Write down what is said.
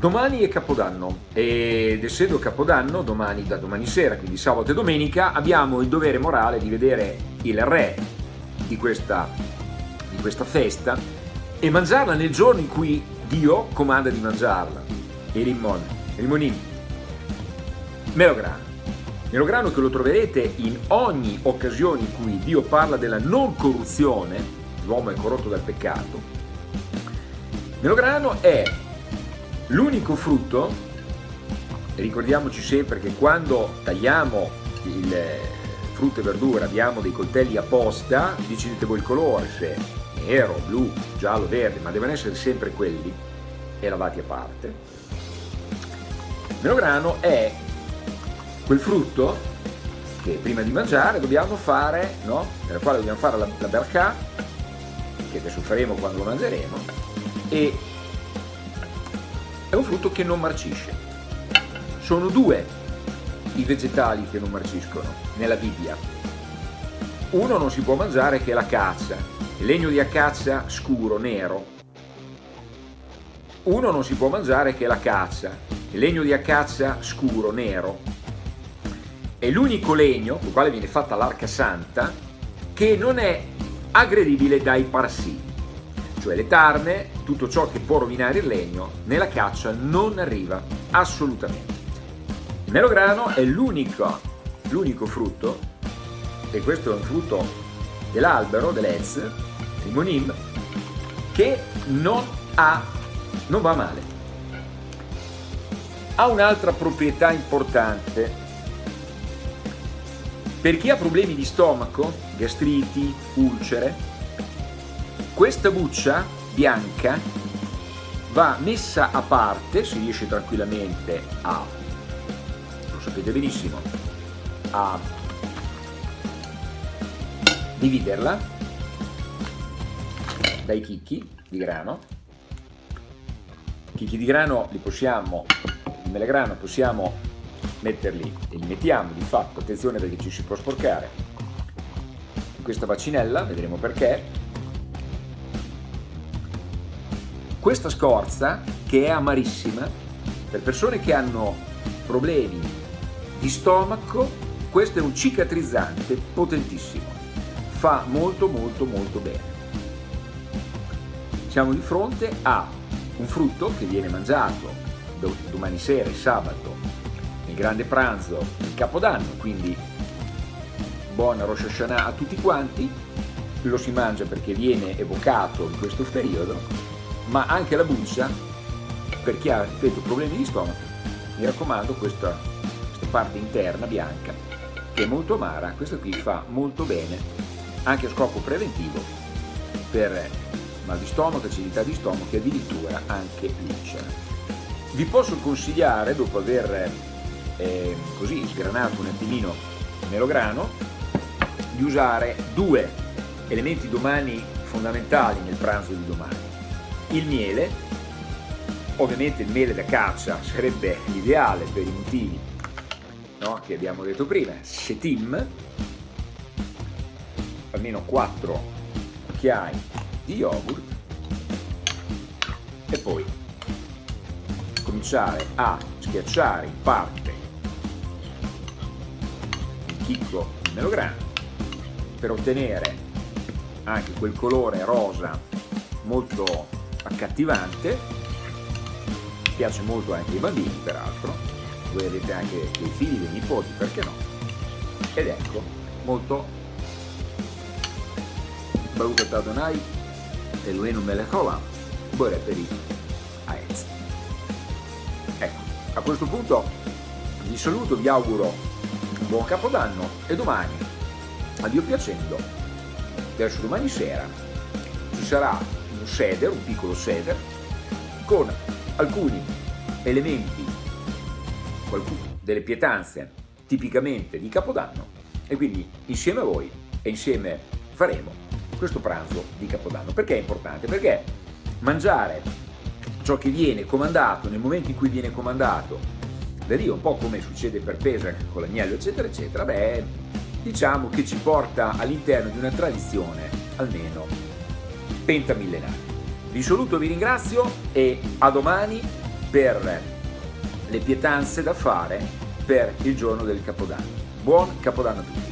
Domani è Capodanno ed essendo Capodanno, domani, da domani sera, quindi sabato e domenica, abbiamo il dovere morale di vedere il re di questa, di questa festa e mangiarla nel giorno in cui Dio comanda di mangiarla. Il rimon, rimonim, melograno. Melograno che lo troverete in ogni occasione in cui Dio parla della non corruzione, l'uomo è corrotto dal peccato. Melograno è L'unico frutto, ricordiamoci sempre che quando tagliamo il frutto e verdura abbiamo dei coltelli apposta, decidete voi il colore, se nero, blu, giallo, verde, ma devono essere sempre quelli e lavati a parte. Il melograno è quel frutto che prima di mangiare dobbiamo fare, no? nella quale dobbiamo fare la, la berca, che adesso faremo quando lo mangeremo, e è un frutto che non marcisce. Sono due i vegetali che non marciscono nella Bibbia. Uno non si può mangiare che è l'acacia, legno di acacia scuro, nero. Uno non si può mangiare che è l'acacia, legno di acacia scuro, nero. È l'unico legno, con il quale viene fatta l'arca santa, che non è aggredibile dai parassiti cioè le tarme, tutto ciò che può rovinare il legno, nella caccia non arriva assolutamente. Il melograno è l'unico, frutto, e questo è un frutto dell'albero, dell'Ez, il monim, che non, ha, non va male. Ha un'altra proprietà importante. Per chi ha problemi di stomaco, gastriti, ulcere, questa buccia bianca va messa a parte, si riesce tranquillamente a, lo sapete benissimo, a dividerla dai chicchi di grano. Chicchi di grano li possiamo, il melegrano possiamo metterli e li mettiamo di fatto, attenzione perché ci si può sporcare, in questa bacinella, vedremo perché, Questa scorza, che è amarissima, per persone che hanno problemi di stomaco, questo è un cicatrizzante potentissimo. Fa molto molto molto bene. Siamo di fronte a un frutto che viene mangiato domani sera e sabato, nel grande pranzo, il Capodanno, quindi buona Rosh Hashanah a tutti quanti, lo si mangia perché viene evocato in questo periodo ma anche la buccia, per chi ha ripeto, problemi di stomaco, mi raccomando questa, questa parte interna bianca, che è molto amara, questa qui fa molto bene, anche a scopo preventivo, per mal di stomaco, acidità di stomaco e addirittura anche l'ulcera. Vi posso consigliare, dopo aver eh, così sgranato un attimino il melograno, di usare due elementi domani fondamentali nel pranzo di domani il miele, ovviamente il miele da caccia sarebbe l'ideale per i motivi no? che abbiamo detto prima, shetim, almeno 4 cucchiai di yogurt e poi cominciare a schiacciare in parte il chicco di melograno per ottenere anche quel colore rosa molto accattivante, piace molto anche ai bambini peraltro, voi avete anche dei figli, dei nipoti, perché no? Ed ecco, molto Baruch Adonai melech haolam, Bore per i Aetz. Ecco, a questo punto vi saluto, vi auguro buon capodanno e domani, a Dio piacendo, verso domani sera, ci sarà seder, un piccolo seder, con alcuni elementi, delle pietanze tipicamente di Capodanno e quindi insieme a voi e insieme faremo questo pranzo di Capodanno. Perché è importante? Perché mangiare ciò che viene comandato nel momento in cui viene comandato da Dio, un po' come succede per Pesach con l'agnello eccetera eccetera, beh, diciamo che ci porta all'interno di una tradizione almeno pentamillenario. Vi saluto, vi ringrazio e a domani per le pietanze da fare per il giorno del Capodanno. Buon Capodanno a tutti!